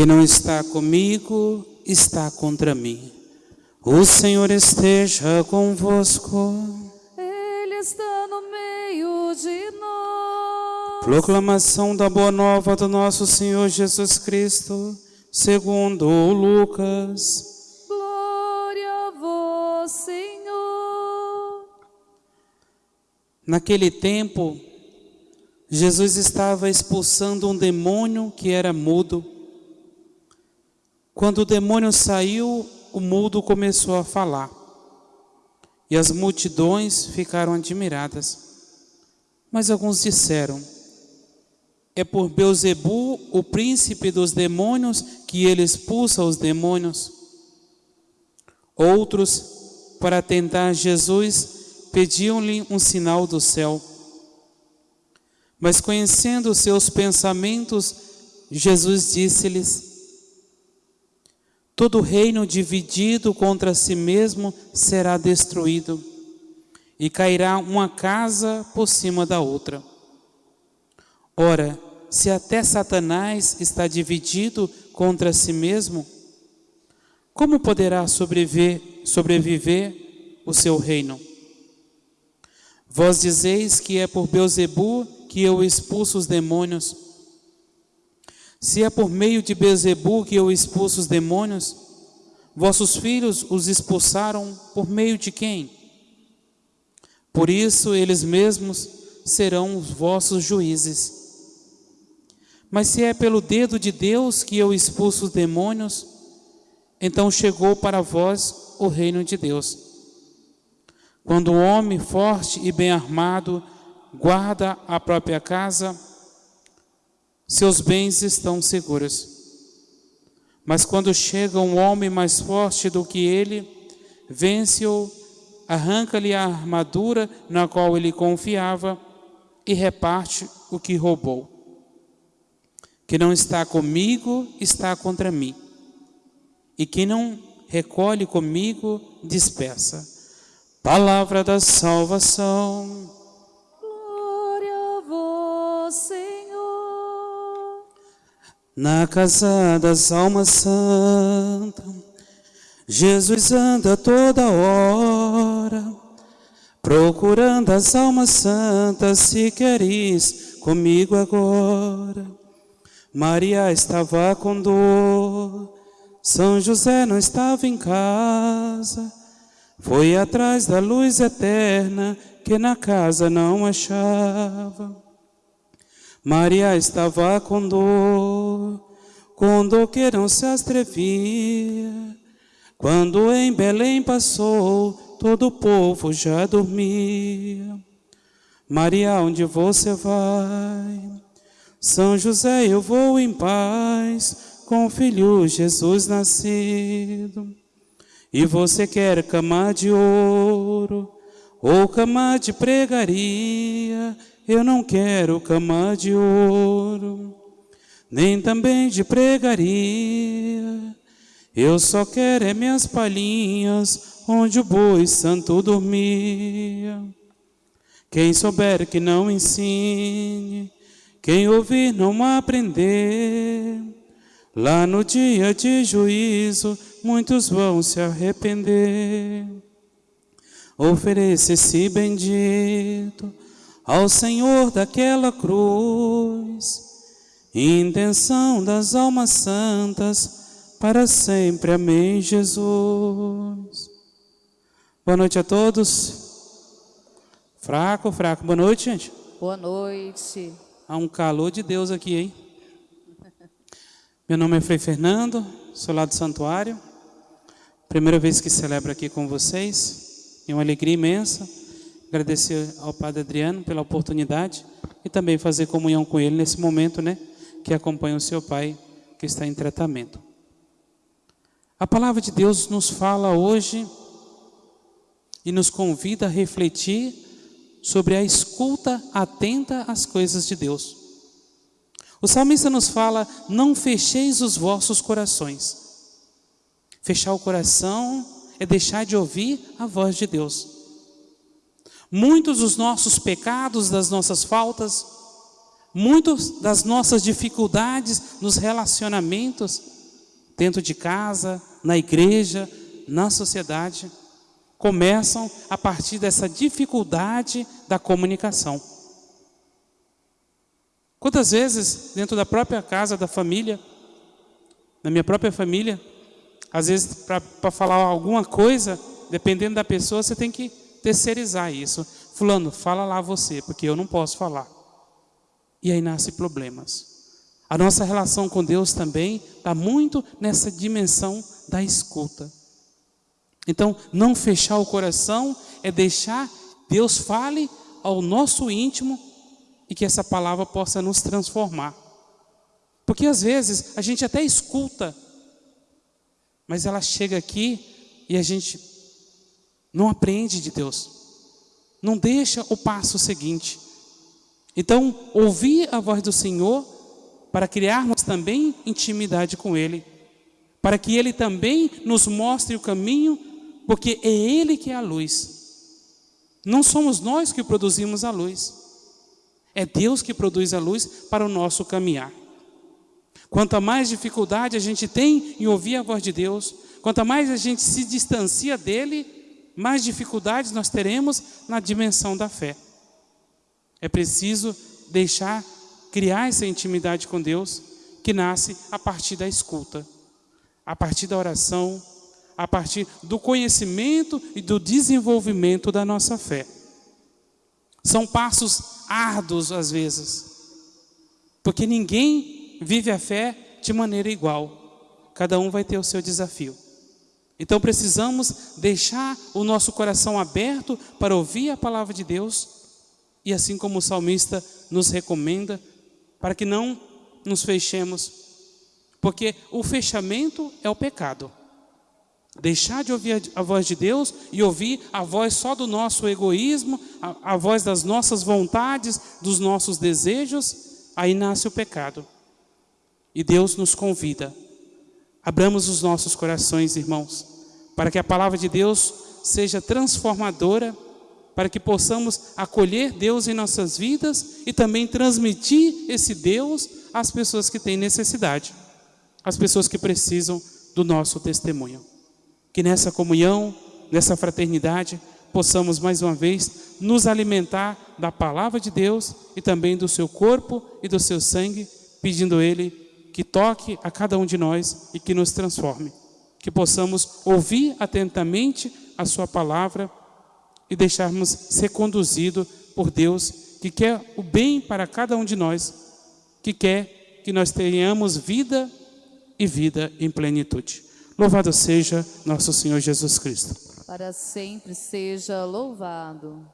que não está comigo, está contra mim. O Senhor esteja convosco. Ele está no meio de nós. Proclamação da Boa Nova do nosso Senhor Jesus Cristo, segundo Lucas. Glória a vós, Senhor. Naquele tempo, Jesus estava expulsando um demônio que era mudo. Quando o demônio saiu, o mudo começou a falar. E as multidões ficaram admiradas. Mas alguns disseram: É por Beuzebu, o príncipe dos demônios, que ele expulsa os demônios. Outros, para tentar Jesus, pediam-lhe um sinal do céu. Mas conhecendo seus pensamentos, Jesus disse-lhes: Todo reino dividido contra si mesmo será destruído, e cairá uma casa por cima da outra. Ora, se até Satanás está dividido contra si mesmo, como poderá sobreviver, sobreviver o seu reino? Vós dizeis que é por Beuzebu que eu expulso os demônios. Se é por meio de Bezebu que eu expulso os demônios, vossos filhos os expulsaram por meio de quem? Por isso eles mesmos serão os vossos juízes. Mas se é pelo dedo de Deus que eu expulso os demônios, então chegou para vós o reino de Deus. Quando um homem forte e bem armado guarda a própria casa, seus bens estão seguros. Mas quando chega um homem mais forte do que ele, vence-o, arranca-lhe a armadura na qual ele confiava e reparte o que roubou. Que não está comigo, está contra mim. E que não recolhe comigo, dispersa. Palavra da salvação. Na casa das almas santas, Jesus anda toda hora, procurando as almas santas, se queres comigo agora. Maria estava com dor, São José não estava em casa, foi atrás da luz eterna que na casa não achava. Maria estava com dor, com dor que não se atrevia. Quando em Belém passou, todo o povo já dormia. Maria, onde você vai? São José, eu vou em paz, com o filho Jesus nascido. E você quer cama de ouro, ou cama de pregaria, eu não quero cama de ouro, nem também de pregaria. Eu só quero é minhas palhinhas, onde o boi santo dormia. Quem souber que não ensine, quem ouvir não aprender, lá no dia de juízo muitos vão se arrepender. Ofereça esse bendito ao Senhor daquela cruz, intenção das almas santas, para sempre. Amém, Jesus. Boa noite a todos. Fraco, fraco. Boa noite, gente. Boa noite. Há um calor de Deus aqui, hein? Meu nome é Frei Fernando, sou lá do santuário. Primeira vez que celebro aqui com vocês. É uma alegria imensa agradecer ao Padre Adriano pela oportunidade e também fazer comunhão com ele nesse momento, né, que acompanha o seu pai que está em tratamento. A palavra de Deus nos fala hoje e nos convida a refletir sobre a escuta atenta às coisas de Deus. O salmista nos fala: não fecheis os vossos corações. Fechar o coração é deixar de ouvir a voz de Deus. Muitos dos nossos pecados, das nossas faltas, Muitas das nossas dificuldades nos relacionamentos, dentro de casa, na igreja, na sociedade, começam a partir dessa dificuldade da comunicação. Quantas vezes, dentro da própria casa, da família, na minha própria família, às vezes para falar alguma coisa, dependendo da pessoa, você tem que terceirizar isso. Fulano, fala lá você, porque eu não posso falar. E aí nascem problemas. A nossa relação com Deus também está muito nessa dimensão da escuta. Então, não fechar o coração é deixar Deus fale ao nosso íntimo e que essa palavra possa nos transformar. Porque às vezes a gente até escuta, mas ela chega aqui e a gente não aprende de Deus. Não deixa o passo seguinte. Então, ouvir a voz do Senhor para criarmos também intimidade com Ele, para que Ele também nos mostre o caminho, porque é Ele que é a luz. Não somos nós que produzimos a luz, é Deus que produz a luz para o nosso caminhar. Quanto mais dificuldade a gente tem em ouvir a voz de Deus, quanto mais a gente se distancia dele, mais dificuldades nós teremos na dimensão da fé. É preciso deixar criar essa intimidade com Deus que nasce a partir da escuta, a partir da oração, a partir do conhecimento e do desenvolvimento da nossa fé. São passos árduos às vezes, porque ninguém vive a fé de maneira igual, cada um vai ter o seu desafio. Então precisamos deixar o nosso coração aberto para ouvir a palavra de Deus e assim como o salmista nos recomenda, para que não nos fechemos, porque o fechamento é o pecado. Deixar de ouvir a voz de Deus e ouvir a voz só do nosso egoísmo, a, a voz das nossas vontades, dos nossos desejos, aí nasce o pecado. E Deus nos convida. Abramos os nossos corações, irmãos, para que a palavra de Deus seja transformadora para que possamos acolher Deus em nossas vidas e também transmitir esse Deus às pessoas que têm necessidade, às pessoas que precisam do nosso testemunho. Que nessa comunhão, nessa fraternidade, possamos mais uma vez nos alimentar da palavra de Deus e também do seu corpo e do seu sangue, pedindo Ele que toque a cada um de nós e que nos transforme. Que possamos ouvir atentamente a Sua palavra e deixarmos ser conduzido por Deus, que quer o bem para cada um de nós, que quer que nós tenhamos vida e vida em plenitude. Louvado seja nosso Senhor Jesus Cristo. Para sempre seja louvado.